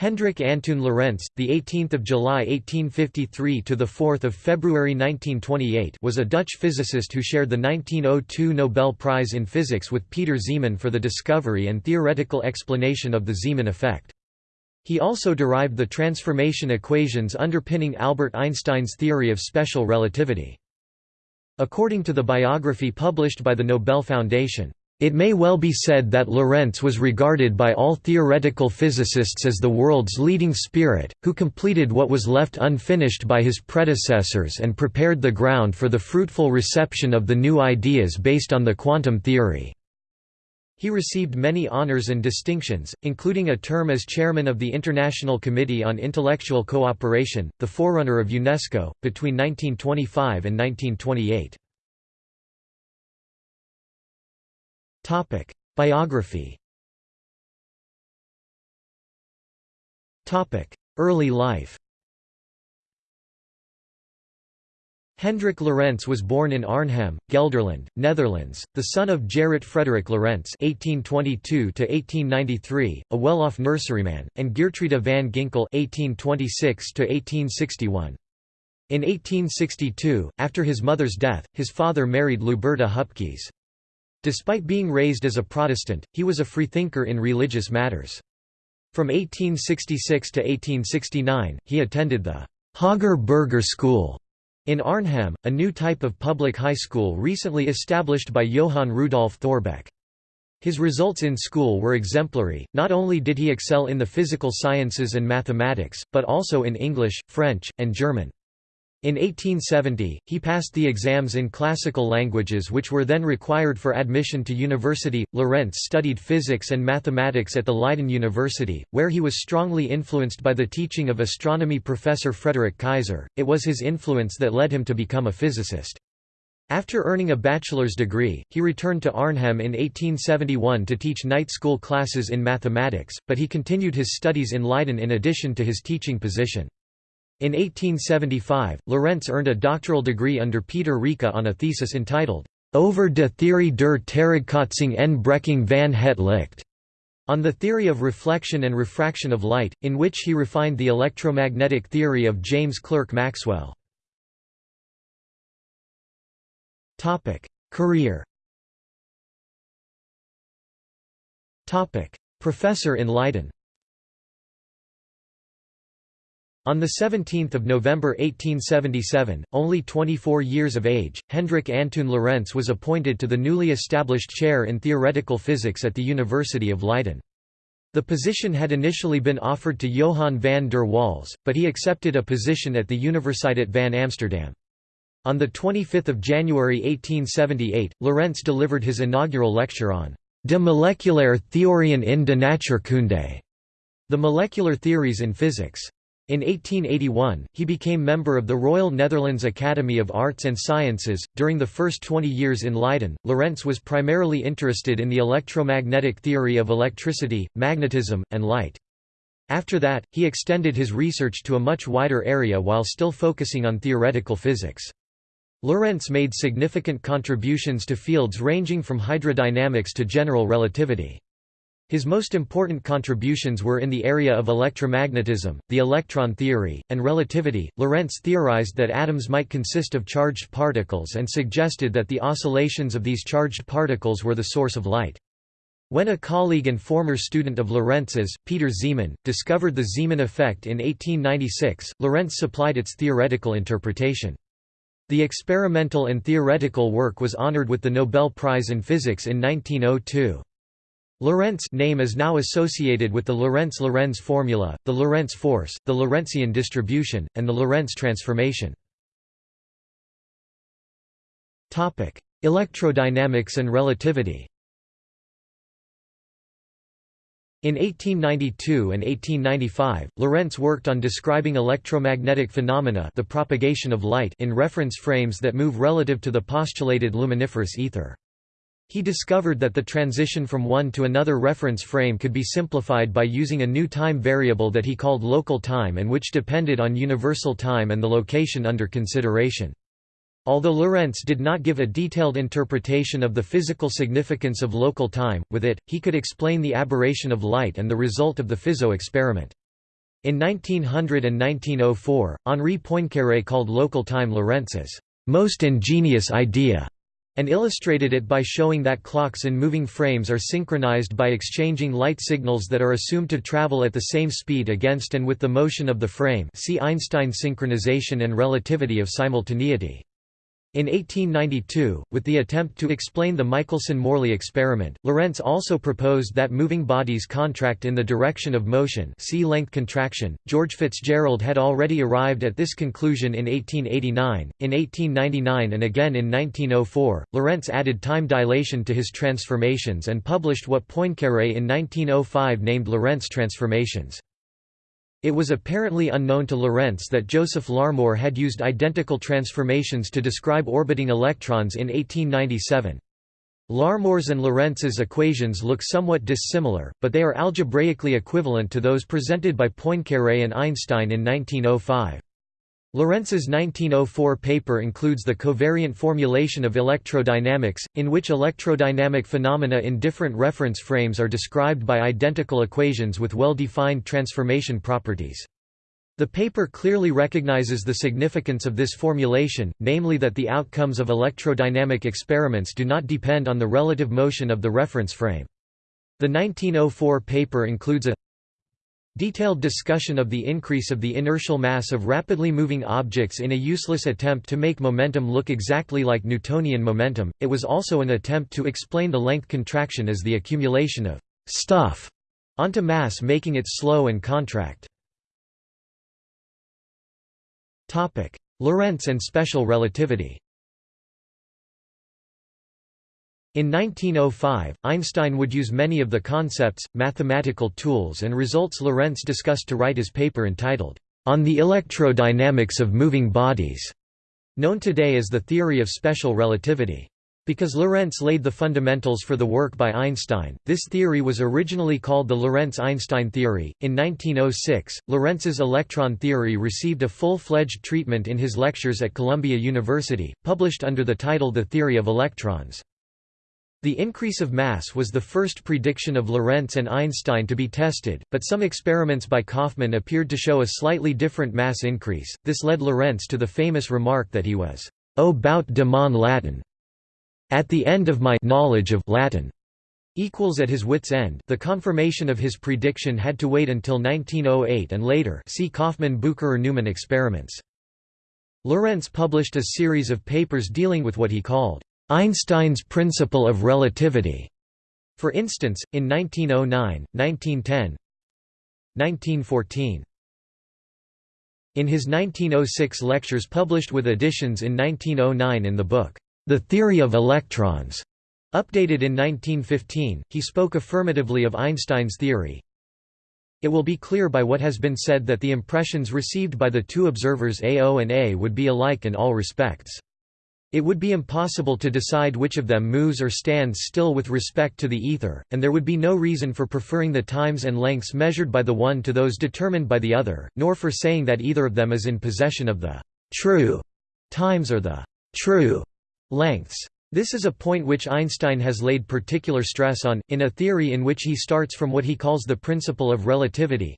Hendrik Antoon Lorentz, the 18th of July 1853 to the 4th of February 1928, was a Dutch physicist who shared the 1902 Nobel Prize in Physics with Pieter Zeeman for the discovery and theoretical explanation of the Zeeman effect. He also derived the transformation equations underpinning Albert Einstein's theory of special relativity. According to the biography published by the Nobel Foundation, it may well be said that Lorentz was regarded by all theoretical physicists as the world's leading spirit, who completed what was left unfinished by his predecessors and prepared the ground for the fruitful reception of the new ideas based on the quantum theory. He received many honors and distinctions, including a term as chairman of the International Committee on Intellectual Cooperation, the forerunner of UNESCO, between 1925 and 1928. Topic: Biography. Topic: Early life. Hendrik Lorentz was born in Arnhem, Gelderland, Netherlands, the son of Gerrit Frederik Lorentz (1822–1893), a well-off nurseryman, and Geertruida van Ginkel (1826–1861). In 1862, after his mother's death, his father married Luberta Hupkes. Despite being raised as a Protestant, he was a freethinker in religious matters. From 1866 to 1869, he attended the Hoger Burger School in Arnhem, a new type of public high school recently established by Johann Rudolf Thorbecke. His results in school were exemplary, not only did he excel in the physical sciences and mathematics, but also in English, French, and German. In 1870, he passed the exams in classical languages which were then required for admission to university. Lorentz studied physics and mathematics at the Leiden University, where he was strongly influenced by the teaching of astronomy professor Frederik Kaiser. It was his influence that led him to become a physicist. After earning a bachelor's degree, he returned to Arnhem in 1871 to teach night school classes in mathematics, but he continued his studies in Leiden in addition to his teaching position. In 1875, Lorentz earned a doctoral degree under Pieter Rijke on a thesis entitled, Over de theorie der terugkaatsing en breking van het licht, on the theory of reflection and refraction of light, in which he refined the electromagnetic theory of James Clerk Maxwell. Career Professor in Leiden on 17 November 1877, only 24 years of age, Hendrik Antoon Lorentz was appointed to the newly established chair in theoretical physics at the University of Leiden. The position had initially been offered to Johan van der Waals, but he accepted a position at the Universiteit van Amsterdam. On 25 January 1878, Lorentz delivered his inaugural lecture on De moleculaire theorieën in de natuurkunde, the molecular theories in physics. In 1881, he became member of the Royal Netherlands Academy of Arts and Sciences. During the first 20 years in Leiden, Lorentz was primarily interested in the electromagnetic theory of electricity, magnetism, and light. After that, he extended his research to a much wider area while still focusing on theoretical physics. Lorentz made significant contributions to fields ranging from hydrodynamics to general relativity. His most important contributions were in the area of electromagnetism, the electron theory, and relativity. Lorentz theorized that atoms might consist of charged particles and suggested that the oscillations of these charged particles were the source of light. When a colleague and former student of Lorentz's, Pieter Zeeman, discovered the Zeeman effect in 1896, Lorentz supplied its theoretical interpretation. The experimental and theoretical work was honored with the Nobel Prize in Physics in 1902. Lorentz name is now associated with the Lorentz-Lorenz formula, the Lorentz force, the Lorentzian distribution, and the Lorentz transformation. Topic: Electrodynamics and relativity In 1892 and 1895, Lorentz worked on describing electromagnetic phenomena the propagation of light in reference frames that move relative to the postulated luminiferous ether. He discovered that the transition from one to another reference frame could be simplified by using a new time variable that he called local time and which depended on universal time and the location under consideration. Although Lorentz did not give a detailed interpretation of the physical significance of local time, with it, he could explain the aberration of light and the result of the Fizeau experiment. In 1900 and 1904, Henri Poincaré called local time Lorentz's most ingenious idea and illustrated it by showing that clocks in moving frames are synchronized by exchanging light signals that are assumed to travel at the same speed against and with the motion of the frame see Einstein synchronization and relativity of simultaneity. In 1892, with the attempt to explain the Michelson–Morley experiment, Lorentz also proposed that moving bodies contract in the direction of motion see length contraction. George Fitzgerald had already arrived at this conclusion in 1889. In 1899 and again in 1904, Lorentz added time dilation to his transformations and published what Poincaré in 1905 named Lorentz transformations. It was apparently unknown to Lorentz that Joseph Larmor had used identical transformations to describe orbiting electrons in 1897. Larmor's and Lorentz's equations look somewhat dissimilar, but they are algebraically equivalent to those presented by Poincaré and Einstein in 1905. Lorentz's 1904 paper includes the covariant formulation of electrodynamics, in which electrodynamic phenomena in different reference frames are described by identical equations with well-defined transformation properties. The paper clearly recognizes the significance of this formulation, namely that the outcomes of electrodynamic experiments do not depend on the relative motion of the reference frame. The 1904 paper includes a Detailed discussion of the increase of the inertial mass of rapidly moving objects in a useless attempt to make momentum look exactly like Newtonian momentum. It was also an attempt to explain the length contraction as the accumulation of stuff onto mass making it slow and contract. Lorentz and special relativity. In 1905, Einstein would use many of the concepts, mathematical tools and results Lorentz discussed to write his paper entitled, On the Electrodynamics of Moving Bodies, known today as the theory of special relativity. Because Lorentz laid the fundamentals for the work by Einstein, this theory was originally called the Lorentz-Einstein theory. In 1906, Lorentz's electron theory received a full-fledged treatment in his lectures at Columbia University, published under the title The Theory of Electrons. The increase of mass was the first prediction of Lorentz and Einstein to be tested, but some experiments by Kaufmann appeared to show a slightly different mass increase. This led Lorentz to the famous remark that he was "O bout de mon Latin. At the end of my knowledge of Latin equals at his wit's end. The confirmation of his prediction had to wait until 1908 and later. See Kaufmann-Bucherer-Neumann experiments. Lorentz published a series of papers dealing with what he called Einstein's principle of relativity. For instance, in 1909, 1910, 1914. In his 1906 lectures published with additions in 1909 in the book, The Theory of Electrons, updated in 1915, he spoke affirmatively of Einstein's theory. It will be clear by what has been said that the impressions received by the two observers AO and A would be alike in all respects. It would be impossible to decide which of them moves or stands still with respect to the ether, and there would be no reason for preferring the times and lengths measured by the one to those determined by the other, nor for saying that either of them is in possession of the true times or the true lengths. This is a point which Einstein has laid particular stress on, in a theory in which he starts from what he calls the principle of relativity.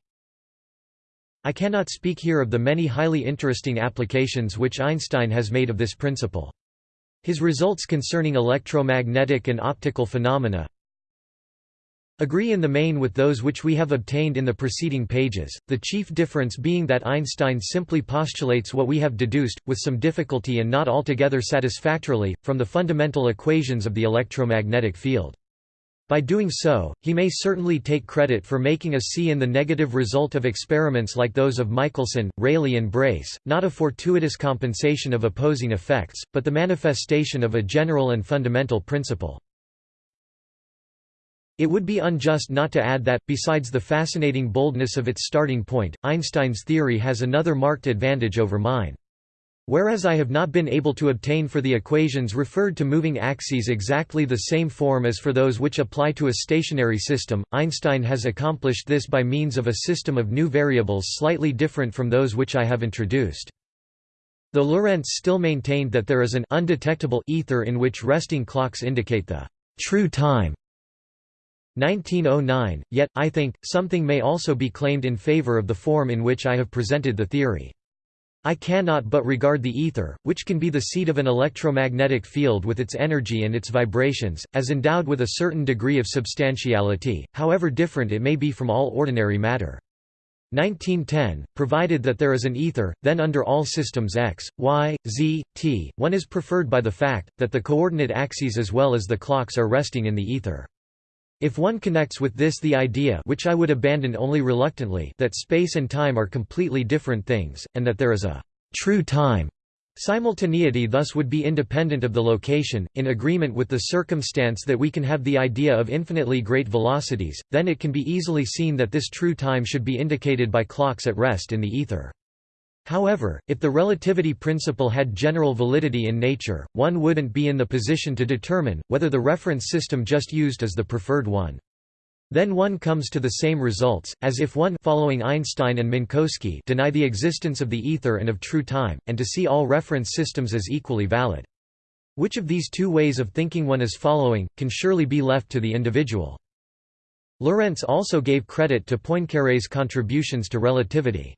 I cannot speak here of the many highly interesting applications which Einstein has made of this principle. His results concerning electromagnetic and optical phenomena agree in the main with those which we have obtained in the preceding pages, the chief difference being that Einstein simply postulates what we have deduced, with some difficulty and not altogether satisfactorily, from the fundamental equations of the electromagnetic field. By doing so, he may certainly take credit for making a C in the negative result of experiments like those of Michelson, Rayleigh and Brace, not a fortuitous compensation of opposing effects, but the manifestation of a general and fundamental principle. It would be unjust not to add that, besides the fascinating boldness of its starting point, Einstein's theory has another marked advantage over mine. Whereas I have not been able to obtain for the equations referred to moving axes exactly the same form as for those which apply to a stationary system, Einstein has accomplished this by means of a system of new variables slightly different from those which I have introduced. Though Lorentz still maintained that there is an undetectable ether in which resting clocks indicate the true time, 1909, yet, I think, something may also be claimed in favor of the form in which I have presented the theory. I cannot but regard the ether, which can be the seat of an electromagnetic field with its energy and its vibrations, as endowed with a certain degree of substantiality, however different it may be from all ordinary matter. 1910, provided that there is an ether, then under all systems x, y, z, t, one is preferred by the fact, that the coordinate axes as well as the clocks are resting in the ether. If one connects with this the idea which I would abandon only reluctantly that space and time are completely different things, and that there is a true time Simultaneity thus would be independent of the location, in agreement with the circumstance that we can have the idea of infinitely great velocities, then it can be easily seen that this true time should be indicated by clocks at rest in the ether. However, if the relativity principle had general validity in nature, one wouldn't be in the position to determine, whether the reference system just used is the preferred one. Then one comes to the same results, as if one following Einstein and Minkowski deny the existence of the ether and of true time, and to see all reference systems as equally valid. Which of these two ways of thinking one is following, can surely be left to the individual. Lorentz also gave credit to Poincaré's contributions to relativity.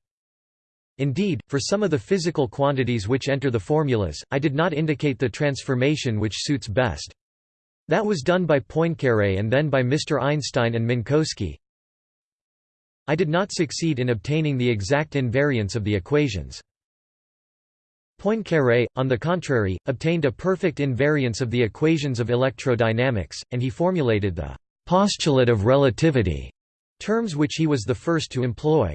Indeed, for some of the physical quantities which enter the formulas, I did not indicate the transformation which suits best. That was done by Poincaré and then by Mr. Einstein and Minkowski. I did not succeed in obtaining the exact invariance of the equations. Poincaré, on the contrary, obtained a perfect invariance of the equations of electrodynamics, and he formulated the «postulate of relativity», terms which he was the first to employ.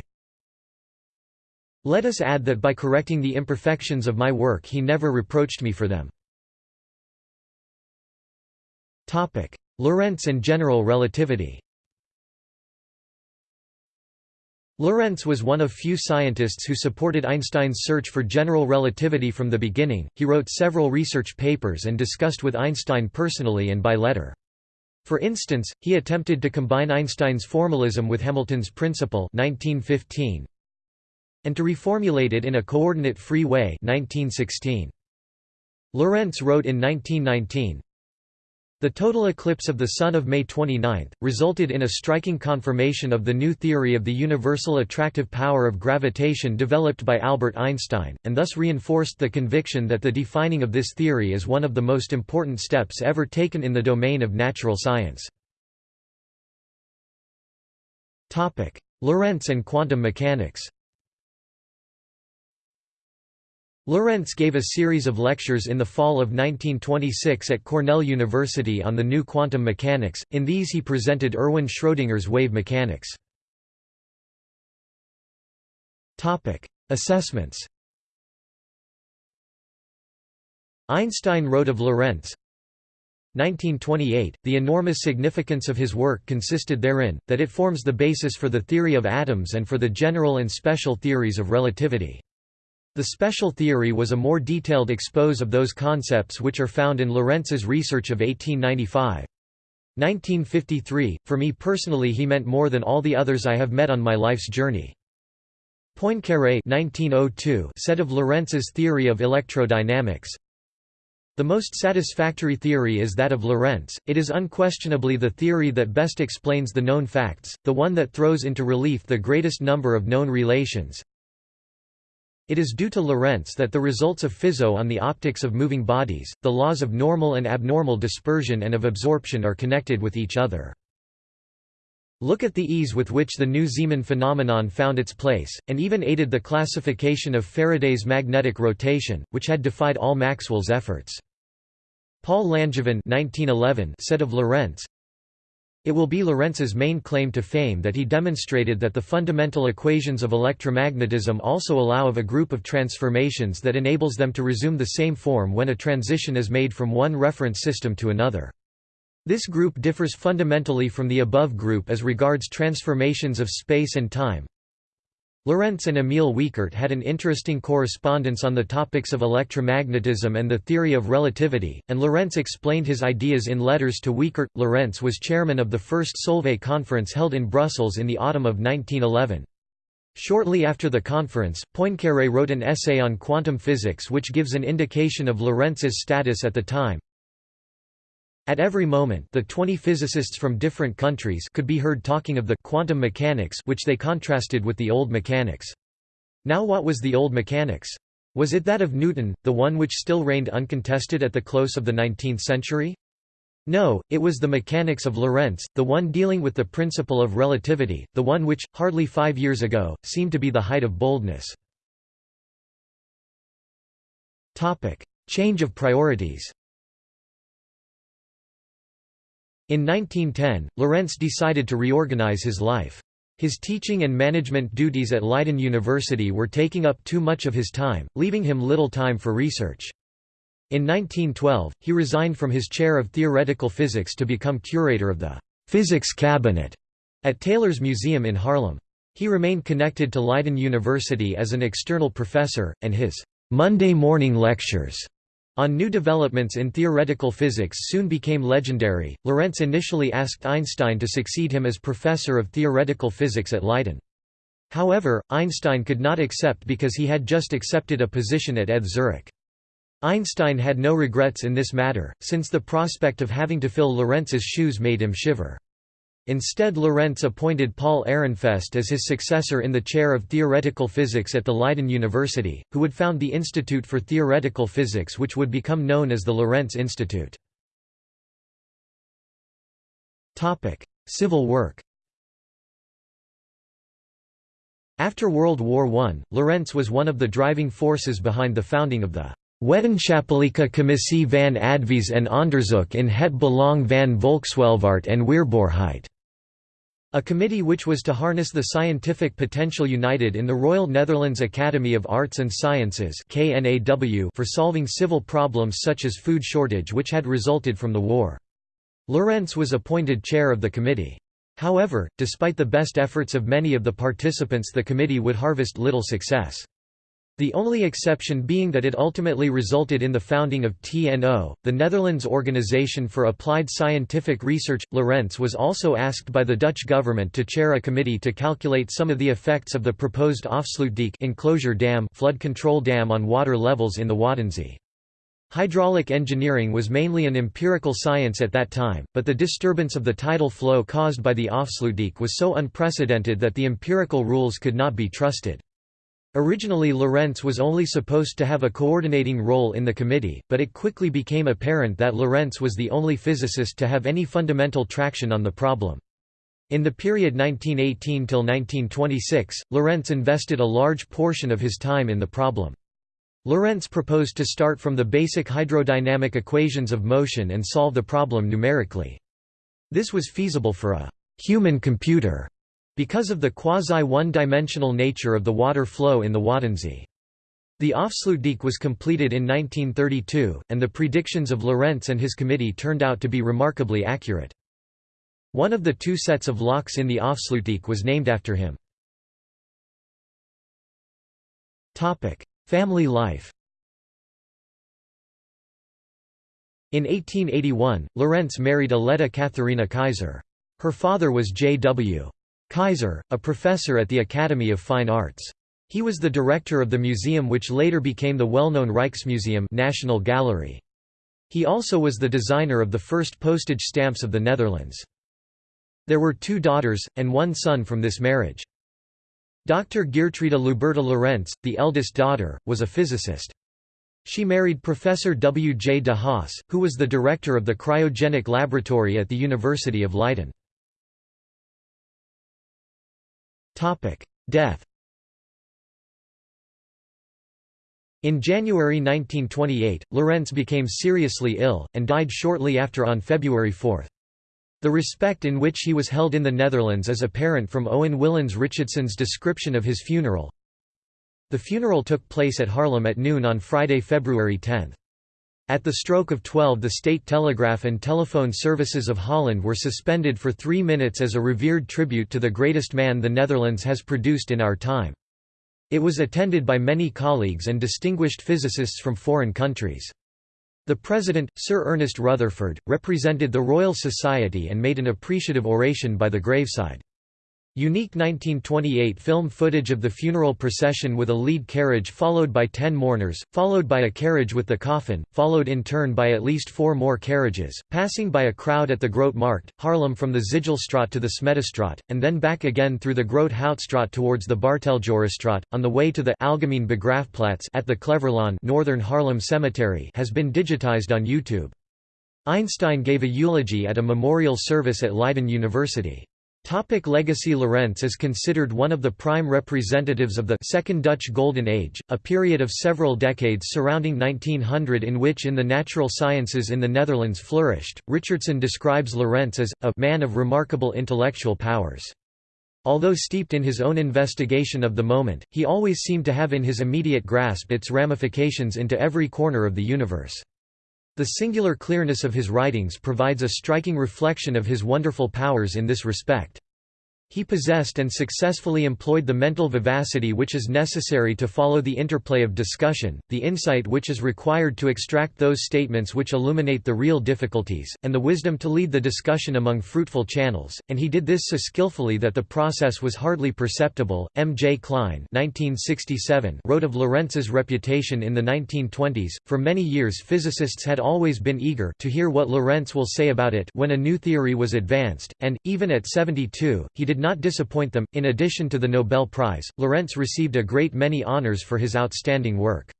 Let us add that by correcting the imperfections of my work he never reproached me for them. Lorentz and general relativity Lorentz was one of few scientists who supported Einstein's search for general relativity from the beginning. He wrote several research papers and discussed with Einstein personally and by letter. For instance, he attempted to combine Einstein's formalism with Hamilton's principle 1915, and to reformulate it in a coordinate-free way 1916. Lorentz wrote in 1919, the total eclipse of the Sun of May 29, resulted in a striking confirmation of the new theory of the universal attractive power of gravitation developed by Albert Einstein, and thus reinforced the conviction that the defining of this theory is one of the most important steps ever taken in the domain of natural science. Lorentz and quantum mechanics Lorentz gave a series of lectures in the fall of 1926 at Cornell University on the new quantum mechanics, in these he presented Erwin Schrödinger's wave mechanics. Assessments Einstein wrote of Lorentz, 1928, the enormous significance of his work consisted therein, that it forms the basis for the theory of atoms and for the general and special theories of relativity. The special theory was a more detailed expose of those concepts which are found in Lorentz's research of 1895. 1953, for me personally he meant more than all the others I have met on my life's journey. Poincaré 1902 said of Lorentz's theory of electrodynamics, the most satisfactory theory is that of Lorentz, it is unquestionably the theory that best explains the known facts, the one that throws into relief the greatest number of known relations, it is due to Lorentz that the results of Fizeau on the optics of moving bodies, the laws of normal and abnormal dispersion and of absorption are connected with each other. Look at the ease with which the new Zeeman phenomenon found its place, and even aided the classification of Faraday's magnetic rotation, which had defied all Maxwell's efforts. Paul Langevin said of Lorentz, it will be Lorentz's main claim to fame that he demonstrated that the fundamental equations of electromagnetism also allow of a group of transformations that enables them to resume the same form when a transition is made from one reference system to another. This group differs fundamentally from the above group as regards transformations of space and time, Lorentz and Emil Wiechert had an interesting correspondence on the topics of electromagnetism and the theory of relativity, and Lorentz explained his ideas in letters to Wiechert. Lorentz was chairman of the first Solvay conference held in Brussels in the autumn of 1911. Shortly after the conference, Poincaré wrote an essay on quantum physics which gives an indication of Lorentz's status at the time. At every moment the 20 physicists from different countries could be heard talking of the quantum mechanics which they contrasted with the old mechanics. Now what was the old mechanics? Was it that of Newton, the one which still reigned uncontested at the close of the 19th century? No, it was the mechanics of Lorentz, the one dealing with the principle of relativity, the one which, hardly five years ago, seemed to be the height of boldness. Change of priorities In 1910, Lorentz decided to reorganize his life. His teaching and management duties at Leiden University were taking up too much of his time, leaving him little time for research. In 1912, he resigned from his chair of theoretical physics to become curator of the physics cabinet at Teylers Museum in Haarlem. He remained connected to Leiden University as an external professor, and his Monday morning lectures on new developments in theoretical physics soon became legendary. Lorentz initially asked Einstein to succeed him as professor of theoretical physics at Leiden. However, Einstein could not accept because he had just accepted a position at ETH Zurich. Einstein had no regrets in this matter, since the prospect of having to fill Lorentz's shoes made him shiver. Instead Lorentz appointed Paul Ehrenfest as his successor in the chair of theoretical physics at the Leiden University, who would found the Institute for Theoretical Physics which would become known as the Lorentz Institute. Civil work After World War I, Lorentz was one of the driving forces behind the founding of the Wetenschappelijke Commissie van Advies en Onderzoek in het Belang van Volkswelvaart en Weerbaarheid a committee which was to harness the scientific potential united in the Royal Netherlands Academy of Arts and Sciences for solving civil problems such as food shortage which had resulted from the war. Lorentz was appointed chair of the committee. However, despite the best efforts of many of the participants the committee would harvest little success. The only exception being that it ultimately resulted in the founding of TNO, the Netherlands Organization for Applied Scientific Research. Lorentz was also asked by the Dutch government to chair a committee to calculate some of the effects of the proposed Afsluitdijk enclosure dam flood control dam on water levels in the Waddenzee. Hydraulic engineering was mainly an empirical science at that time, but the disturbance of the tidal flow caused by the Afsluitdijk was so unprecedented that the empirical rules could not be trusted. Originally Lorentz was only supposed to have a coordinating role in the committee, but it quickly became apparent that Lorentz was the only physicist to have any fundamental traction on the problem. In the period 1918 till 1926, Lorentz invested a large portion of his time in the problem. Lorentz proposed to start from the basic hydrodynamic equations of motion and solve the problem numerically. This was feasible for a human computer because of the quasi-one-dimensional nature of the water flow in the Waddenzee. The Afsluitdijk was completed in 1932, and the predictions of Lorentz and his committee turned out to be remarkably accurate. One of the two sets of locks in the Afsluitdijk was named after him. Family life In 1881, Lorentz married Aletta Katharina Kaiser. Her father was J.W. Kaiser, a professor at the Academy of Fine Arts. He was the director of the museum which later became the well-known Rijksmuseum National Gallery. He also was the designer of the first postage stamps of the Netherlands. There were two daughters, and one son from this marriage. Dr. Geertruida Luberta Lorentz, the eldest daughter, was a physicist. She married Professor W. J. de Haas, who was the director of the cryogenic laboratory at the University of Leiden. Death In January 1928, Lorentz became seriously ill, and died shortly after on February 4. The respect in which he was held in the Netherlands is apparent from Owen Willans Richardson's description of his funeral. The funeral took place at Haarlem at noon on Friday, February 10. At the stroke of 12 the state telegraph and telephone services of Holland were suspended for three minutes as a revered tribute to the greatest man the Netherlands has produced in our time. It was attended by many colleagues and distinguished physicists from foreign countries. The President, Sir Ernest Rutherford, represented the Royal Society and made an appreciative oration by the graveside. Unique 1928 film footage of the funeral procession with a lead carriage followed by ten mourners, followed by a carriage with the coffin, followed in turn by at least four more carriages, passing by a crowd at the Grote Markt, Haarlem from the Zijlstraat to the Smedestraat, and then back again through the Grote Houtstraat towards the Barteljorisstraat, on the way to the Algemeen Begraafplaats at the Kleverlaan Northern Haarlem Cemetery has been digitized on YouTube. Einstein gave a eulogy at a memorial service at Leiden University. Topic legacy Lorentz is considered one of the prime representatives of the Second Dutch Golden Age, a period of several decades surrounding 1900 in which in the natural sciences in the Netherlands flourished. Richardson describes Lorentz as a man of remarkable intellectual powers. Although steeped in his own investigation of the moment, he always seemed to have in his immediate grasp its ramifications into every corner of the universe. The singular clearness of his writings provides a striking reflection of his wonderful powers in this respect. He possessed and successfully employed the mental vivacity which is necessary to follow the interplay of discussion, the insight which is required to extract those statements which illuminate the real difficulties, and the wisdom to lead the discussion among fruitful channels, and he did this so skillfully that the process was hardly perceptible. M. J. Klein 1967 wrote of Lorentz's reputation in the 1920s. For many years physicists had always been eager to hear what Lorentz will say about it when a new theory was advanced, and, even at 72, he did not disappoint them. In addition to the Nobel Prize, Lorentz received a great many honors for his outstanding work.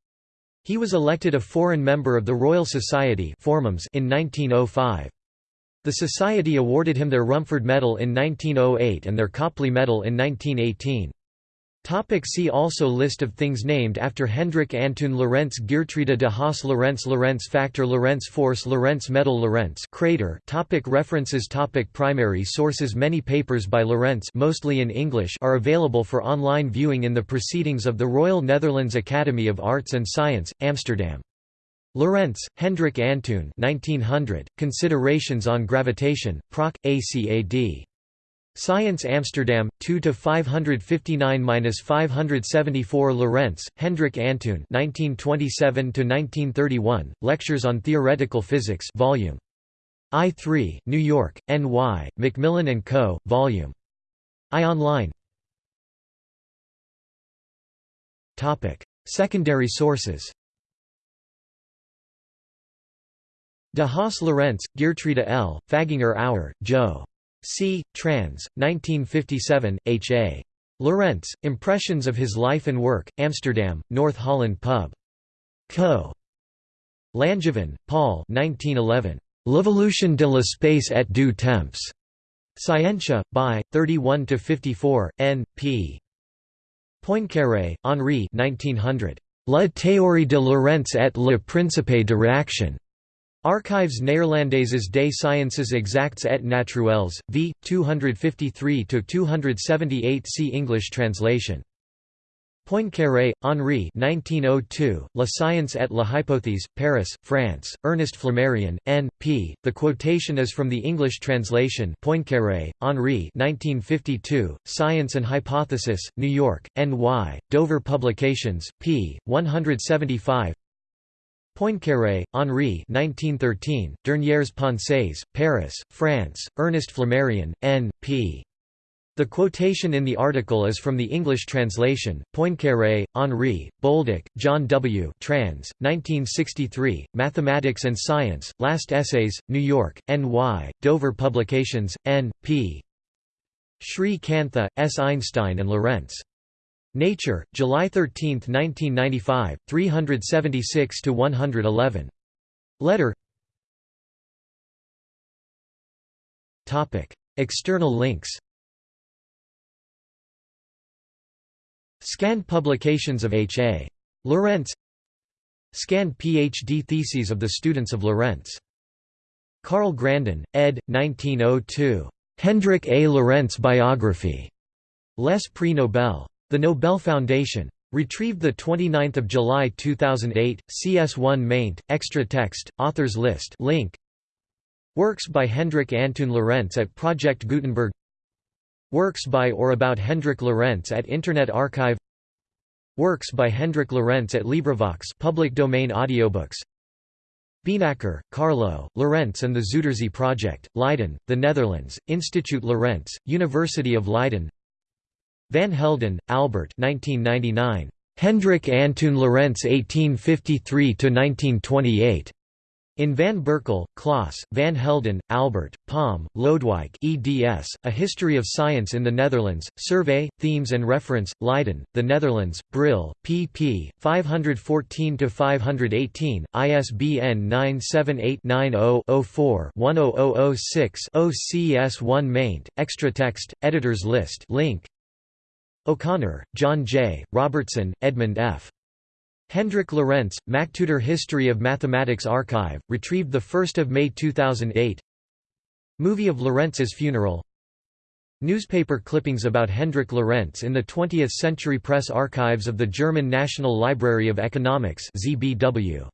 He was elected a foreign member of the Royal Society in 1905. The Society awarded him their Rumford Medal in 1908 and their Copley Medal in 1918. Topic see also List of things named after Hendrik Antoon Lorentz Geertruida de Haas Lorentz Lorentz Factor Lorentz Force Lorentz Medal Lorentz crater topic References topic Primary sources Many papers by Lorentz mostly in English are available for online viewing in the Proceedings of the Royal Netherlands Academy of Arts and Science, Amsterdam. Lorentz, Hendrik Antoon 1900, Considerations on Gravitation, Proc. ACAD. Science Amsterdam, 2 to 559-574 Lorentz, Hendrik Antoon 1927–1931, Lectures on Theoretical Physics Volume I3, New York, N.Y., Macmillan & Co., Vol. I Online Secondary sources De Haas Lorentz, Geertruida L., Fagginger Auer, Joe. C. Trans. 1957, H. A. Lorentz, Impressions of His Life and Work, Amsterdam, North Holland Pub. Co. Langevin, Paul 1911. L'évolution de l'espace et du temps. Scientia, by, 31–54, n. p. Poincaré, Henri 1900. La théorie de Lorentz et le principe de réaction. Archives Néerlandaises des Sciences Exactes et Naturelles, v. 253–278 See English translation. Poincaré, Henri 1902, La Science et la Hypothèse, Paris, France, Ernest Flammarion, N. P. The quotation is from the English translation Poincaré, Henri 1952, Science and Hypothesis, New York, N.Y., Dover Publications, p. 175 Poincaré, Henri 1913, Dernières Pensées, Paris, France, Ernest Flammarion, N. P. The quotation in the article is from the English translation, Poincaré, Henri, Bolduc, John W. Trans, 1963, Mathematics and Science, Last Essays, New York, N.Y., Dover Publications, N. P. Sri Kantha, S. Einstein and Lorentz. Nature, July 13, 1995, 376 to 111. Letter Topic: External links Scanned publications of H. A. Lorentz Scanned PhD theses of the students of Lorentz. Carl Grandin, ed. 1902. Hendrik A. Lorentz Biography. Les Prix Nobel. The Nobel Foundation. Retrieved 29 July 2008, CS1 maint, extra text, authors list link. Works by Hendrik Antoon Lorentz at Project Gutenberg Works by or about Hendrik Lorentz at Internet Archive Works by Hendrik Lorentz at LibriVox public domain audiobooks Beenakker, Carlo, Lorentz and the Zuiderzee Project, Leiden, the Netherlands, Institute Lorentz, University of Leiden Van Helden, Albert 1999. Hendrik Antoon Lorentz 1853–1928. In Van Berkel, Klaas, Van Helden, Albert, Palm, Lodewijk eds, A History of Science in the Netherlands, Survey, Themes and Reference, Leiden, The Netherlands, Brill, pp. 514–518, ISBN 978-90-04-10006-0 CS1 maint, extra text, editors list link. O'Connor, John J., Robertson, Edmund F. Hendrik Lorentz, MacTutor History of Mathematics Archive, retrieved 1 May 2008 Movie of Lorentz's funeral Newspaper clippings about Hendrik Lorentz in the 20th Century Press Archives of the German National Library of Economics ZBW.